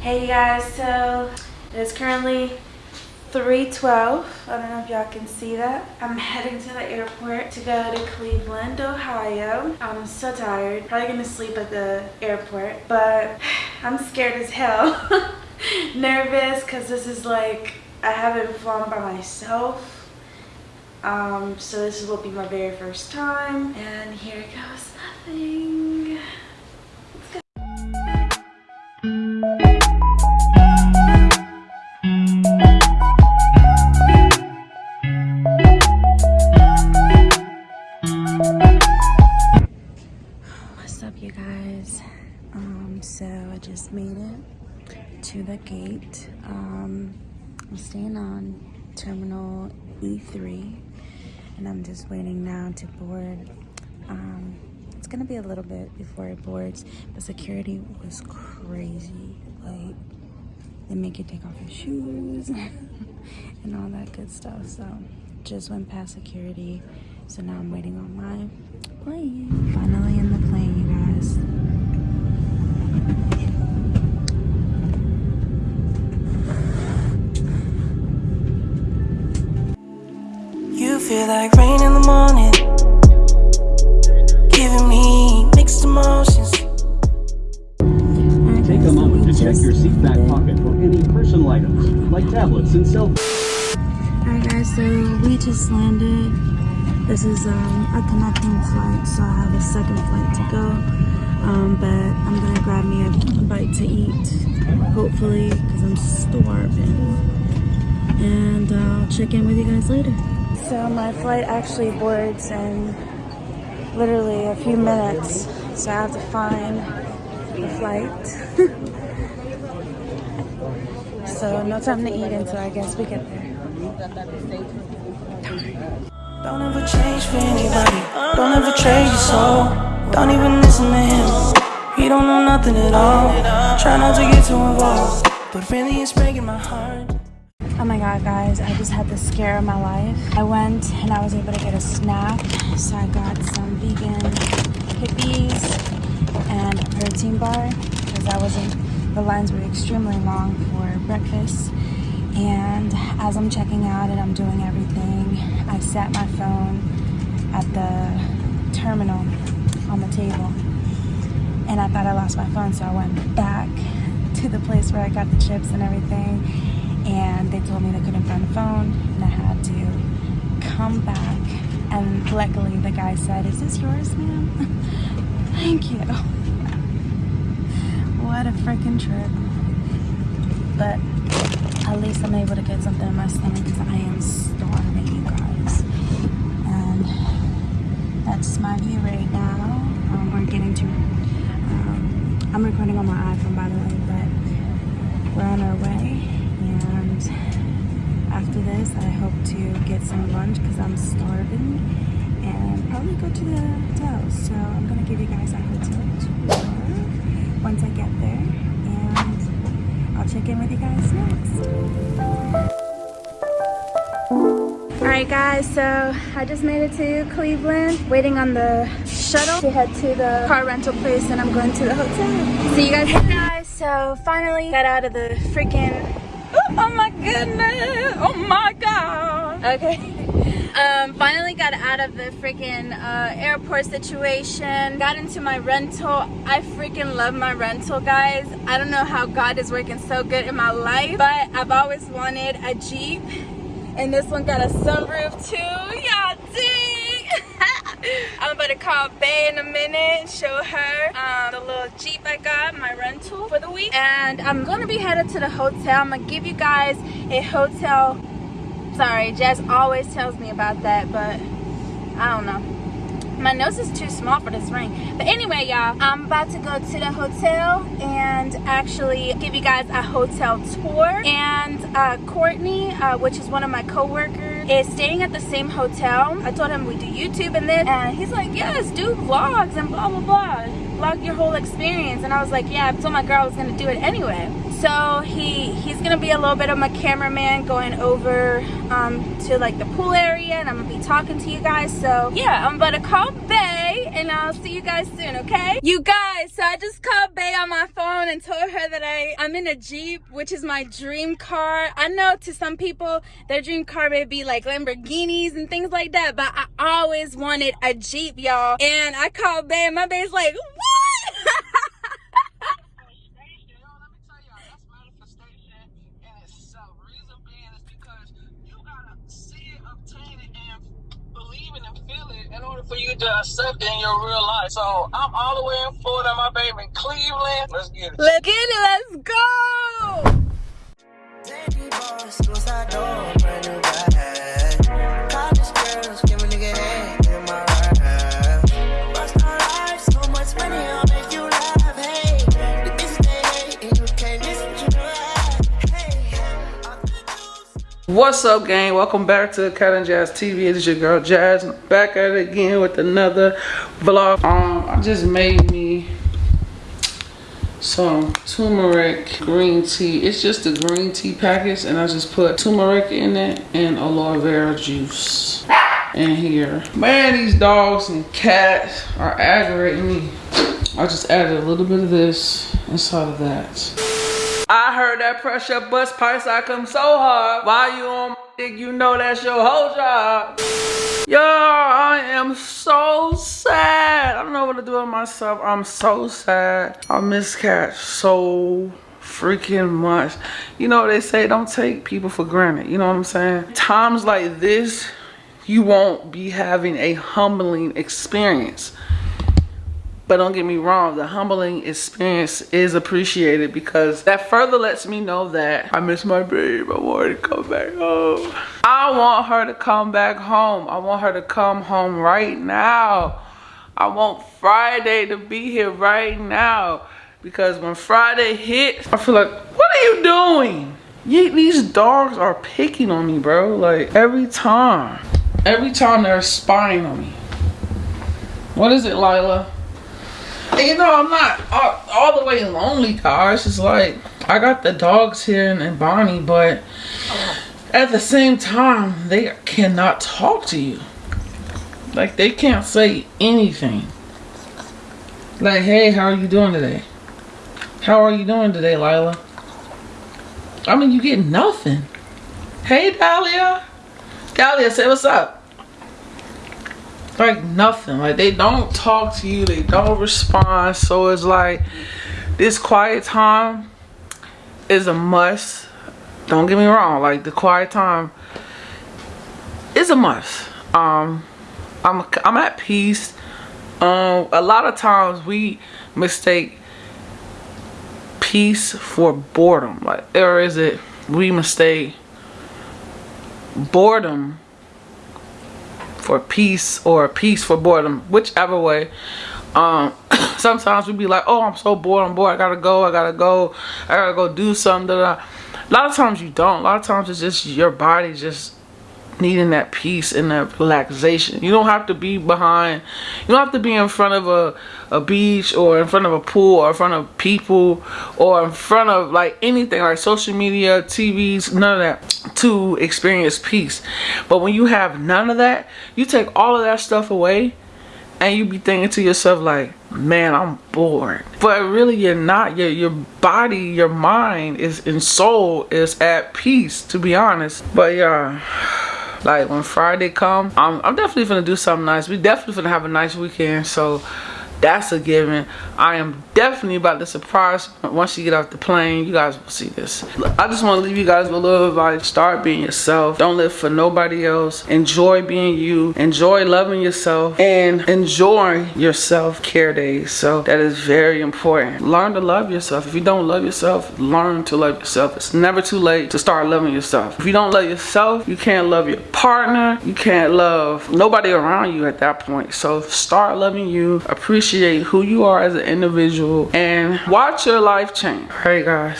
Hey guys, so it's currently 3.12. I don't know if y'all can see that. I'm heading to the airport to go to Cleveland, Ohio. I'm so tired. Probably gonna sleep at the airport, but I'm scared as hell. Nervous because this is like, I haven't flown by myself. Um, so this will be my very first time. And here it goes nothing. Made it to the gate. Um, I'm staying on terminal E3 and I'm just waiting now to board. Um, it's gonna be a little bit before it boards, but security was crazy. Like, they make you take off your shoes and all that good stuff. So, just went past security. So now I'm waiting on my plane. Finally in the plane, feel like rain in the morning Giving me mixed emotions Take a moment to check your seat back pocket for any personal items like tablets and cell phones. Alright guys, so we just landed. This is um, a connecting flight, so I have a second flight to go. Um, but I'm gonna grab me a bite to eat, hopefully, because I'm starving. And I'll check in with you guys later. So my flight actually boards in literally a few minutes. So I have to find the flight. so no time to eat until I guess we get there. Don't ever change for anybody. Don't ever trade your soul. Don't even listen to him. He don't know nothing at all. Try not to get too involved. But really it's breaking my heart. Oh my god guys, I just had the scare of my life. I went and I was able to get a snack. So I got some vegan Hippeas and a protein bar because I wasn't, the lines were extremely long for breakfast. And as I'm checking out and I'm doing everything, I set my phone at the terminal on the table. And I thought I lost my phone, so I went back to the place where I got the chips and everything and they told me they couldn't find the phone and I had to come back and luckily the guy said, is this yours, ma'am? Thank you. what a freaking trip. But at least I'm able to get something in my stomach because I am starving, you guys. And that's my view right now. Um, we're getting to, um, I'm recording on my iPhone by the way, but we're on our way and after this I hope to get some lunch because I'm starving and probably go to the hotel so I'm gonna give you guys a hotel tour once I get there and I'll check in with you guys next Alright guys, so I just made it to Cleveland, waiting on the shuttle to head to the car rental place and I'm going to the hotel. See you guys Hey guys. So finally got out of the freaking Oh my goodness. Oh my God. Okay. Um, finally got out of the freaking uh, airport situation. Got into my rental. I freaking love my rental, guys. I don't know how God is working so good in my life, but I've always wanted a Jeep. And this one got a sunroof too. Y'all I'm about to call Bay in a minute show her um, the little Jeep I got, my rental for the week. And I'm gonna be headed to the hotel. I'm gonna give you guys a hotel. Sorry, Jazz always tells me about that, but I don't know my nose is too small for this ring but anyway y'all i'm about to go to the hotel and actually give you guys a hotel tour and uh, courtney uh, which is one of my co-workers is staying at the same hotel. I told him we do youtube and this and he's like yes do vlogs and blah blah blah. Vlog your whole experience. And i was like yeah i told my girl i was gonna do it anyway. So he he's gonna be a little bit of my cameraman going over um, to like the pool area and I'm gonna be talking to you guys. So yeah I'm about to call Bay and I'll see you guys soon, okay? You guys, so I just called Bay on my phone and told her that I, I'm in a Jeep, which is my dream car. I know to some people, their dream car may be like Lamborghinis and things like that, but I always wanted a Jeep, y'all. And I called Bay and my Bay's like? For you to accept in your real life. So I'm all the way in Florida, my baby in Cleveland. Let's get it. Let's get it. Let's go. What's up, gang? Welcome back to Cat and Jazz TV. It is your girl Jazz back at it again with another vlog. Um, I just made me some turmeric green tea. It's just a green tea package, and I just put turmeric in it and aloe vera juice in here. Man, these dogs and cats are aggravating me. I just added a little bit of this inside of that. I heard that pressure bust price I come so hard. Why you on dick? You know that's your whole job. Yo, I am so sad. I don't know what to do with myself. I'm so sad. I miss Cat so freaking much. You know they say don't take people for granted. You know what I'm saying? Times like this, you won't be having a humbling experience. But don't get me wrong, the humbling experience is appreciated because that further lets me know that I miss my babe. I want her to come back home. I want her to come back home. I want her to come home right now. I want Friday to be here right now. Because when Friday hits, I feel like, what are you doing? Ye- these dogs are picking on me, bro. Like every time. Every time they're spying on me. What is it, Lila? You know, I'm not all, all the way lonely, guys. It's like I got the dogs here and, and Bonnie, but at the same time, they cannot talk to you. Like they can't say anything. Like, hey, how are you doing today? How are you doing today, Lila? I mean, you get nothing. Hey, Dahlia. Dahlia, say what's up. Like nothing. Like they don't talk to you. They don't respond. So it's like this quiet time is a must. Don't get me wrong. Like the quiet time is a must. Um, I'm I'm at peace. Um, a lot of times we mistake peace for boredom. Like, or is it we mistake boredom for peace or peace for boredom, whichever way. Um, sometimes we be like, oh, I'm so bored, I'm bored, I gotta go, I gotta go, I gotta go do something. A lot of times you don't. A lot of times it's just your body just needing that peace and that relaxation. You don't have to be behind, you don't have to be in front of a, a beach or in front of a pool or in front of people or in front of like anything like social media, TVs, none of that to experience peace. But when you have none of that, you take all of that stuff away and you be thinking to yourself like, man, I'm bored. But really you're not. Your your body, your mind is and soul is at peace, to be honest. But yeah. Like when Friday come, I'm, I'm definitely gonna do something nice. We definitely gonna have a nice weekend. So that's a given. I am definitely about to surprise once you get off the plane. You guys will see this. I just want to leave you guys with a little advice. Start being yourself. Don't live for nobody else. Enjoy being you. Enjoy loving yourself and enjoy your self-care days. So that is very important. Learn to love yourself. If you don't love yourself, learn to love yourself. It's never too late to start loving yourself. If you don't love yourself, you can't love your partner. You can't love nobody around you at that point. So start loving you. Appreciate who you are as an individual and watch your life change. Hey guys.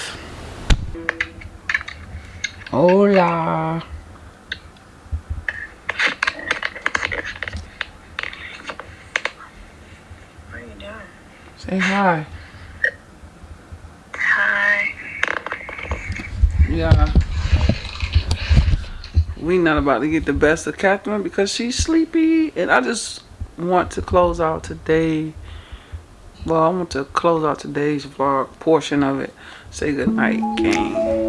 Hola. What are you doing? Say hi. Hi. Yeah. We not about to get the best of Catherine because she's sleepy and I just want to close out today. Well, I want to close out today's vlog portion of it. Say good night, gang.